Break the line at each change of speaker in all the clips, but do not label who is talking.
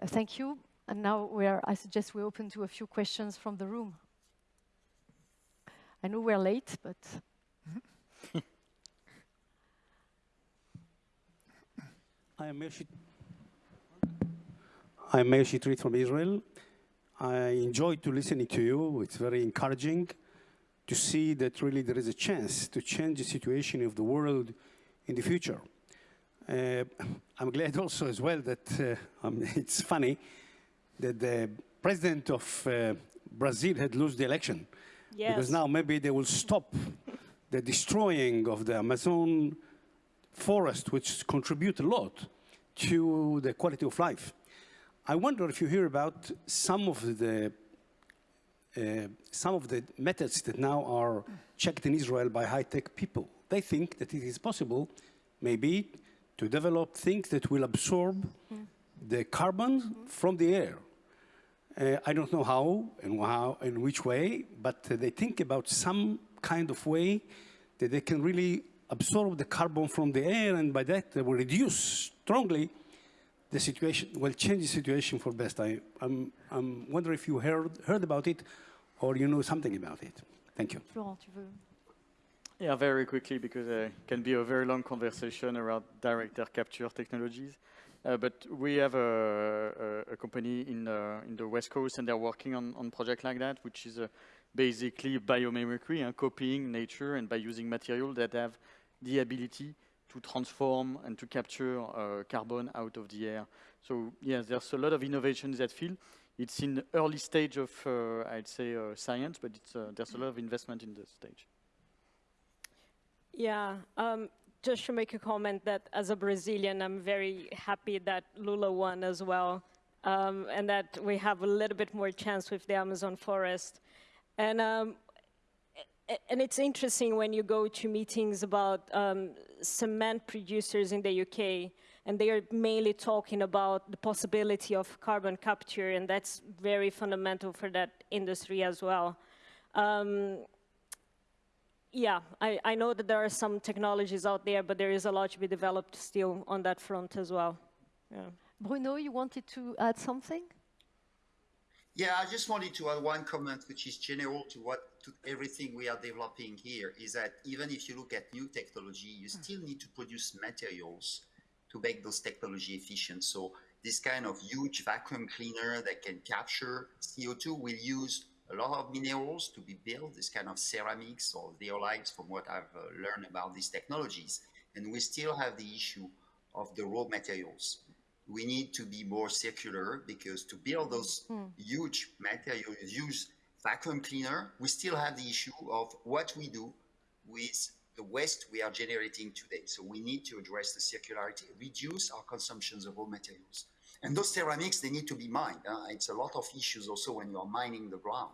Uh, thank you. And now are, I suggest we open to a few questions from the room. I know we're late, but.
I am Meir I'm from Israel. I enjoy to listening to you. It's very encouraging to see that really there is a chance to change the situation of the world in the future. Uh, I'm glad also as well that uh, um, it's funny that the president of uh, Brazil had lost the election. Yes. Because now maybe they will stop the destroying of the Amazon forest, which contribute a lot to the quality of life. I wonder if you hear about some of the uh, some of the methods that now are checked in Israel by high-tech people. They think that it is possible, maybe, to develop things that will absorb mm. the carbon mm -hmm. from the air. Uh, I don't know how and how in which way, but uh, they think about some kind of way that they can really absorb the carbon from the air, and by that they will reduce strongly the situation, will change the situation for best. I, I'm, I'm wondering if you heard, heard about it or you know something about it. Thank you.
Florent, tu veux?
Yeah, very quickly, because it can be a very long conversation around direct air capture technologies. Uh, but we have a, a, a company in, uh, in the West Coast, and they're working on, on project like that, which is uh, basically biomimicry and copying nature and by using material that have the ability to transform and to capture uh, carbon out of the air. So yes, there's a lot of innovation in that field. It's in early stage of, uh, I'd say, uh, science, but there's a lot of investment in this stage.
Yeah, um, just to make a comment that as a Brazilian, I'm very happy that Lula won as well, um, and that we have a little bit more chance with the Amazon forest. And um, and it's interesting when you go to meetings about um, cement producers in the UK, and they are mainly talking about the possibility of carbon capture, and that's very fundamental for that industry as well. Um, yeah, I, I, know that there are some technologies out there, but there is a lot to be developed still on that front as well. Yeah.
Bruno, you wanted to add something?
Yeah, I just wanted to add one comment, which is general to what to everything we are developing here, is that even if you look at new technology, you mm. still need to produce materials to make those technology efficient. So this kind of huge vacuum cleaner that can capture CO2 will use a lot of minerals to be built, this kind of ceramics or zeolites from what I've uh, learned about these technologies. And we still have the issue of the raw materials. We need to be more circular because to build those mm. huge materials, use vacuum cleaner, we still have the issue of what we do with the waste we are generating today. So we need to address the circularity, reduce our consumptions of raw materials. And those ceramics, they need to be mined. Uh, it's a lot of issues also when you are mining the ground.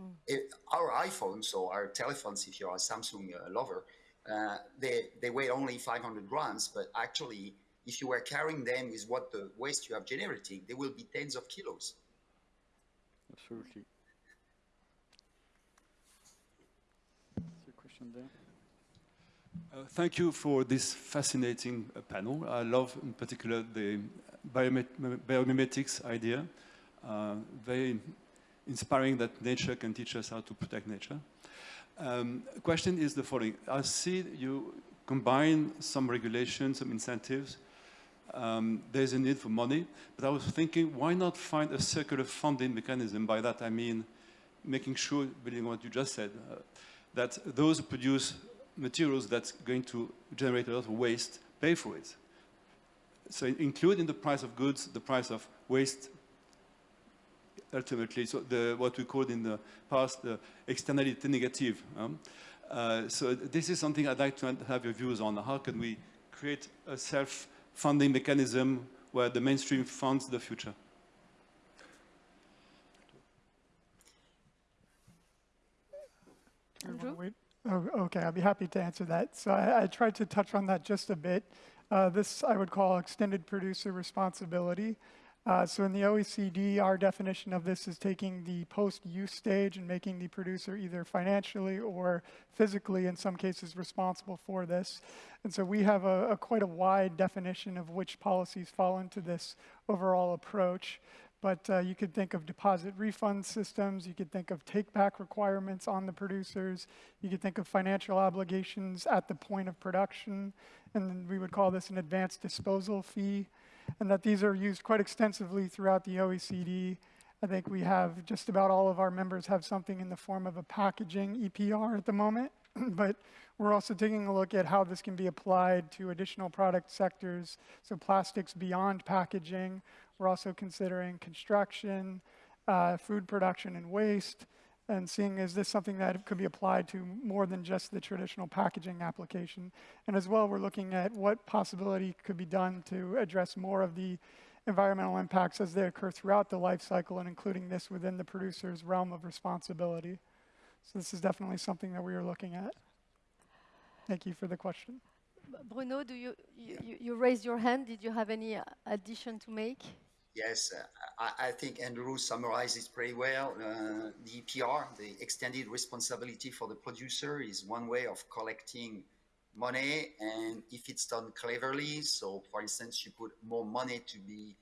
Mm. It, our iPhones or our telephones, if you're a Samsung uh, lover, uh, they, they weigh only 500 grams, but actually, if you were carrying them with what the waste you have generating, they will be tens of kilos.
Absolutely. question there.
Uh, thank you for this fascinating uh, panel. I love in particular the biomimetics idea. Uh, very inspiring that nature can teach us how to protect nature. Um, question is the following. I see you combine some regulations, some incentives. Um, there's a need for money, but I was thinking, why not find a circular funding mechanism? By that I mean making sure, building on what you just said, uh, that those who produce materials that's going to generate a lot of waste pay for it. So include in the price of goods the price of waste ultimately, so the, what we called in the past the externality negative. Um, uh, so this is something I'd like to have your views on. How can we create a self-funding mechanism where the mainstream funds the future?
Andrew?
Oh, okay, I'll be happy to answer that. So I, I tried to touch on that just a bit. Uh, this I would call extended producer responsibility. Uh, so in the OECD, our definition of this is taking the post-use stage and making the producer either financially or physically, in some cases, responsible for this. And so we have a, a quite a wide definition of which policies fall into this overall approach. But uh, you could think of deposit refund systems, you could think of take-back requirements on the producers, you could think of financial obligations at the point of production, and we would call this an advanced disposal fee and that these are used quite extensively throughout the OECD. I think we have just about all of our members have something in the form of a packaging EPR at the moment, but we're also taking a look at how this can be applied to additional product sectors, so plastics beyond packaging. We're also considering construction, uh, food production and waste, and seeing is this something that could be applied to more than just the traditional packaging application. And as well, we're looking at what possibility could be done to address more of the environmental impacts as they occur throughout the life cycle and including this within the producer's realm of responsibility. So this is definitely something that we are looking at. Thank you for the question.
Bruno, do you, you, you- raised your hand. Did you have any addition to make?
Yes, uh, I, I think Andrew summarizes pretty well. Uh, the EPR, the extended responsibility for the producer, is one way of collecting money, and if it's done cleverly, so for instance, you put more money to be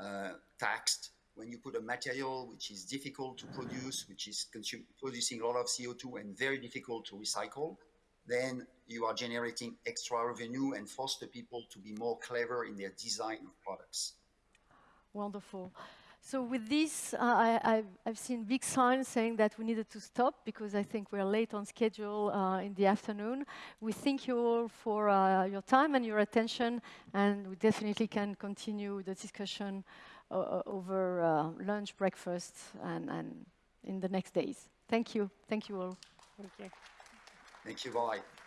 uh, taxed when you put a material which is difficult to produce, which is producing a lot of CO2 and very difficult to recycle, then you are generating extra revenue and force the people to be more clever in their design of products.
Wonderful. So with this, uh, I, I've, I've seen big signs saying that we needed to stop because I think we're late on schedule uh, in the afternoon. We thank you all for uh, your time and your attention, and we definitely can continue the discussion uh, uh, over uh, lunch, breakfast, and, and in the next days. Thank you. Thank you all.
Thank you.
Thank you, bye.